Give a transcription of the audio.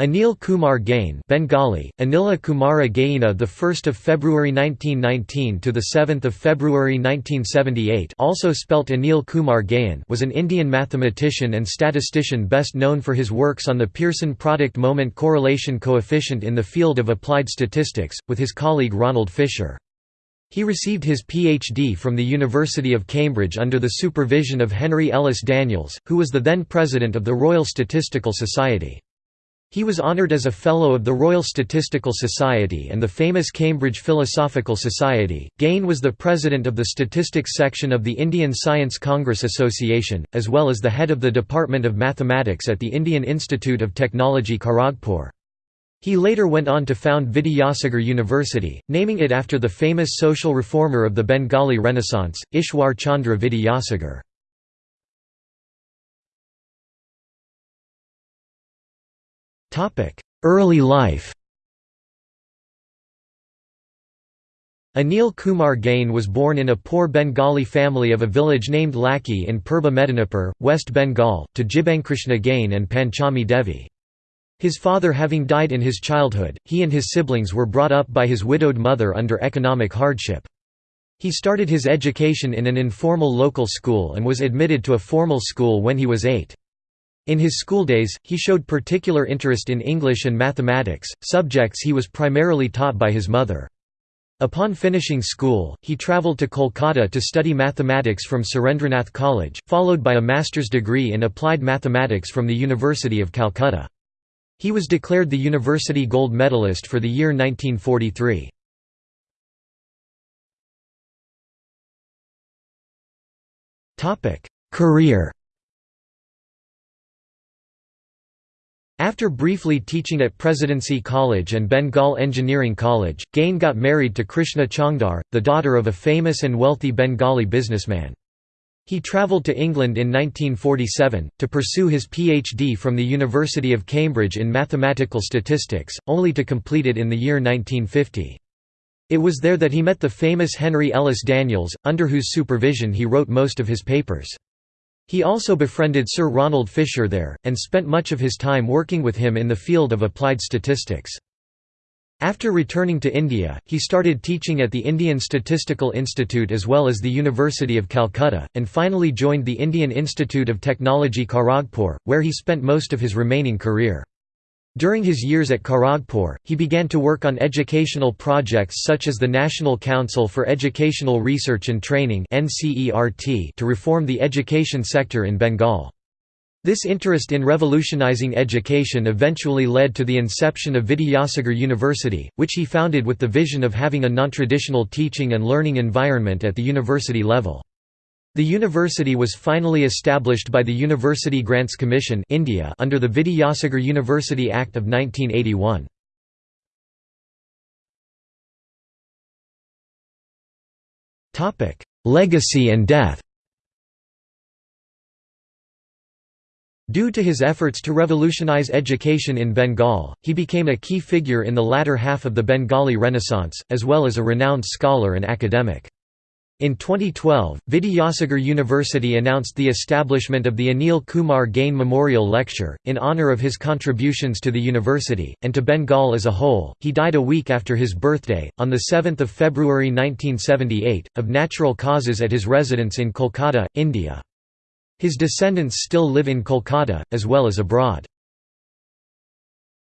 Anil Kumar Gain Bengali, Anila Kumara Gaina the 1st of February 1919 to the 7th of February 1978 also spelt Anil Kumar Gayan was an Indian mathematician and statistician best known for his works on the Pearson product moment correlation coefficient in the field of applied statistics with his colleague Ronald Fisher. He received his PhD from the University of Cambridge under the supervision of Henry Ellis Daniels, who was the then president of the Royal Statistical Society. He was honoured as a Fellow of the Royal Statistical Society and the famous Cambridge Philosophical Society. Gain was the president of the Statistics section of the Indian Science Congress Association, as well as the head of the Department of Mathematics at the Indian Institute of Technology Kharagpur. He later went on to found Vidyasagar University, naming it after the famous social reformer of the Bengali Renaissance, Ishwar Chandra Vidyasagar. Early life Anil Kumar Gain was born in a poor Bengali family of a village named Laki in Purba Medinipur, West Bengal, to Jibankrishna Gain and Panchami Devi. His father having died in his childhood, he and his siblings were brought up by his widowed mother under economic hardship. He started his education in an informal local school and was admitted to a formal school when he was eight. In his schooldays, he showed particular interest in English and mathematics, subjects he was primarily taught by his mother. Upon finishing school, he travelled to Kolkata to study mathematics from Surendranath College, followed by a master's degree in applied mathematics from the University of Calcutta. He was declared the university gold medalist for the year 1943. Career After briefly teaching at Presidency College and Bengal Engineering College, Gain got married to Krishna Chongdar, the daughter of a famous and wealthy Bengali businessman. He travelled to England in 1947, to pursue his PhD from the University of Cambridge in mathematical statistics, only to complete it in the year 1950. It was there that he met the famous Henry Ellis Daniels, under whose supervision he wrote most of his papers. He also befriended Sir Ronald Fisher there, and spent much of his time working with him in the field of applied statistics. After returning to India, he started teaching at the Indian Statistical Institute as well as the University of Calcutta, and finally joined the Indian Institute of Technology Kharagpur, where he spent most of his remaining career. During his years at Kharagpur, he began to work on educational projects such as the National Council for Educational Research and Training to reform the education sector in Bengal. This interest in revolutionizing education eventually led to the inception of Vidyasagar University, which he founded with the vision of having a non-traditional teaching and learning environment at the university level. The university was finally established by the University Grants Commission India under the Vidyasagar University Act of 1981. Legacy and death Due to his efforts to revolutionize education in Bengal, he became a key figure in the latter half of the Bengali Renaissance, as well as a renowned scholar and academic. In 2012, Vidyasagar University announced the establishment of the Anil Kumar Gain Memorial Lecture, in honour of his contributions to the university, and to Bengal as a whole. He died a week after his birthday, on 7 February 1978, of natural causes at his residence in Kolkata, India. His descendants still live in Kolkata, as well as abroad.